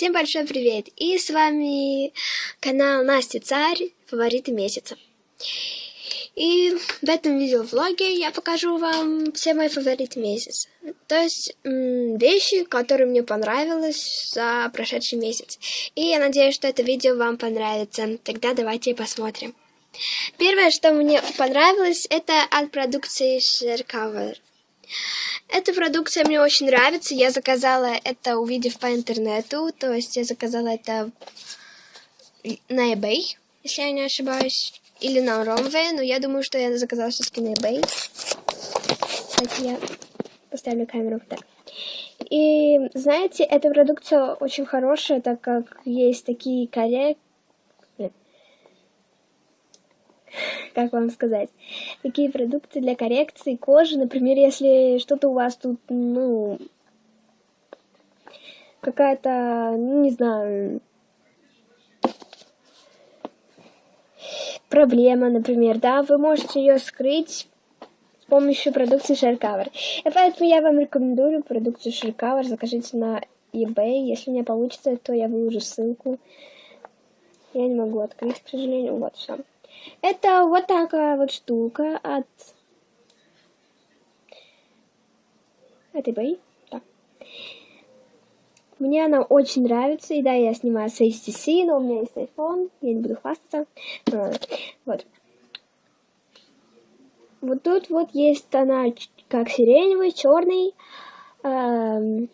Всем большой привет! И с вами канал Настя Царь, фавориты месяца. И в этом видеовлоге я покажу вам все мои фавориты месяца. То есть вещи, которые мне понравились за прошедший месяц. И я надеюсь, что это видео вам понравится. Тогда давайте посмотрим. Первое, что мне понравилось, это от продукции Sharecover. Эта продукция мне очень нравится. Я заказала это, увидев по интернету. То есть я заказала это на eBay, если я не ошибаюсь. Или на Romway, но я думаю, что я заказала все-таки на eBay. Кстати, я поставлю камеру так. И, знаете, эта продукция очень хорошая, так как есть такие коррекции как вам сказать, такие продукты для коррекции кожи, например, если что-то у вас тут, ну, какая-то, ну, не знаю, проблема, например, да, вы можете ее скрыть с помощью продукции Sharecover. И поэтому я вам рекомендую продукцию Sharecover, закажите на eBay, если не получится, то я выложу ссылку. Я не могу открыть, к сожалению, вот все. Это вот такая вот штука от этой бои. Так. Мне она очень нравится. И да, я снимаю с HTC, но у меня есть iPhone. Я не буду хвастаться. Вот. Вот тут вот есть она как сиреневый, черный, эм,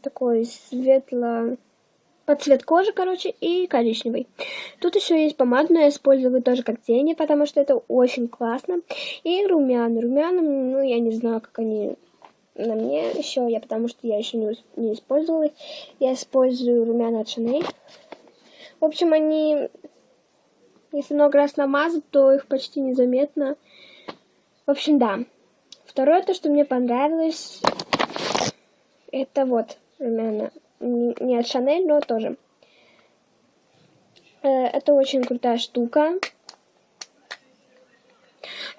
такой светло под цвет кожи, короче, и коричневый. Тут еще есть помадная, я использую тоже как тени, потому что это очень классно. И румяна. Румяна, ну, я не знаю, как они на мне еще, я потому что я еще не, не использовала. Я использую румяна от Chanel. В общем, они, если много раз намазать, то их почти незаметно. В общем, да. Второе, то, что мне понравилось, это вот румяна не от Шанель, но тоже. Э, это очень крутая штука.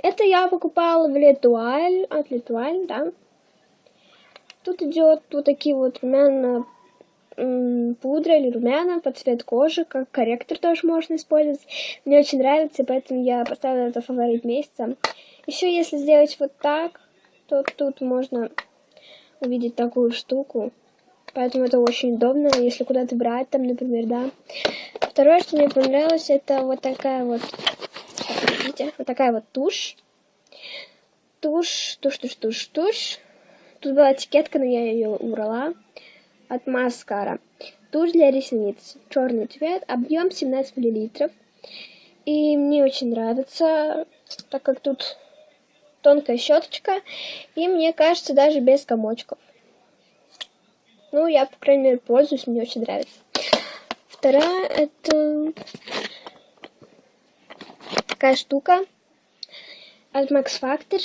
Это я покупала в Летуаль, от Летуаль, да. Тут идет вот такие вот румяна пудра или румяна под цвет кожи, как корректор тоже можно использовать. Мне очень нравится, поэтому я поставила это фаворит месяца. Еще если сделать вот так, то тут можно увидеть такую штуку. Поэтому это очень удобно, если куда-то брать, там, например, да. Второе, что мне понравилось, это вот такая вот, видите, вот такая вот тушь. Тушь, тушь, тушь, тушь, тушь. Тут была этикетка, но я ее убрала. От маскара. Тушь для ресниц. Черный цвет, объем 17 мл. И мне очень нравится, так как тут тонкая щеточка. И мне кажется, даже без комочков. Ну, я, по крайней мере, пользуюсь, мне очень нравится. Вторая, это такая штука от Max Factor.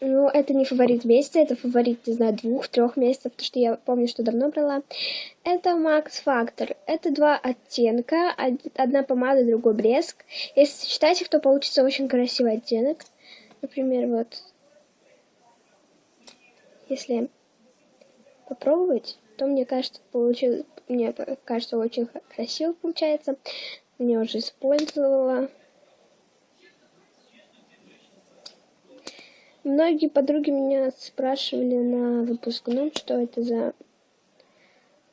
Ну, это не фаворит месяца, это фаворит, не знаю, двух-трех месяцев, потому что я помню, что давно брала. Это Max Factor. Это два оттенка, одна помада, другой блеск. Если сочетать их, то получится очень красивый оттенок. Например, вот, если попробовать, то мне кажется, получилось, мне кажется, очень красиво получается. Мне уже использовала. Многие подруги меня спрашивали на выпускном, что это за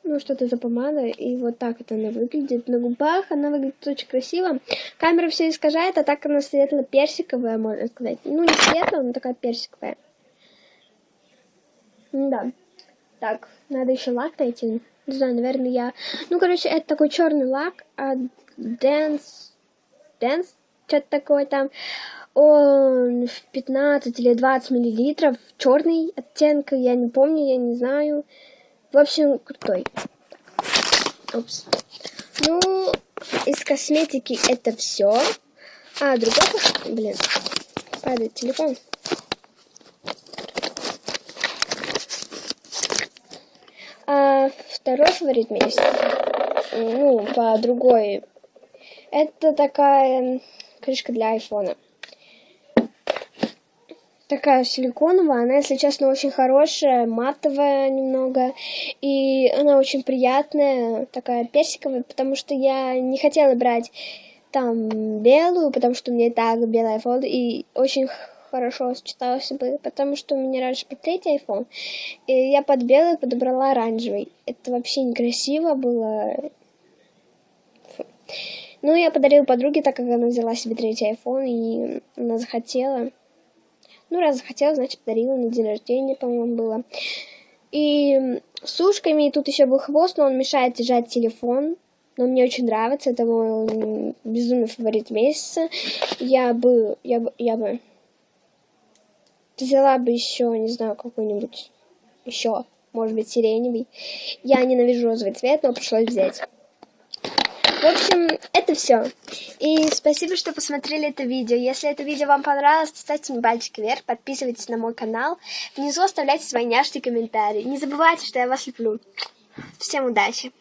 ну, что это за помада, и вот так это она выглядит. На губах она выглядит очень красиво. Камера все искажает, а так она светло-персиковая, можно сказать. Ну, не светлая, но такая персиковая. Да. Так, надо еще лак найти. Не знаю, наверное, я... Ну, короче, это такой черный лак от Dance... Dance? Что-то такое там. Он в 15 или 20 миллилитров. Черный оттенка, я не помню, я не знаю. В общем, крутой. Упс. Ну, из косметики это все. А, другой... Блин, падает телефон. Второй фаворит месяца, ну, по другой, это такая крышка для айфона. такая силиконовая, она, если честно, очень хорошая, матовая немного, и она очень приятная, такая персиковая, потому что я не хотела брать там белую, потому что у меня и так белый iPhone, и очень хорошо сочетался бы, потому что у меня раньше был третий iPhone, и я под белый подобрала оранжевый. Это вообще некрасиво было. Фу. Ну, я подарила подруге, так как она взяла себе третий iPhone, и она захотела. Ну, раз захотела, значит, подарила на день рождения, по-моему, было. И с ушками, и тут еще был хвост, но он мешает держать телефон. Но мне очень нравится, это мой безумный фаворит месяца. Я бы, я бы, я бы взяла бы еще, не знаю, какой-нибудь еще, может быть, сиреневый. Я ненавижу розовый цвет, но пришлось взять. В общем, это все. И спасибо, что посмотрели это видео. Если это видео вам понравилось, ставьте мне пальчик вверх, подписывайтесь на мой канал. Внизу оставляйте свои няшные комментарии. Не забывайте, что я вас люблю. Всем удачи!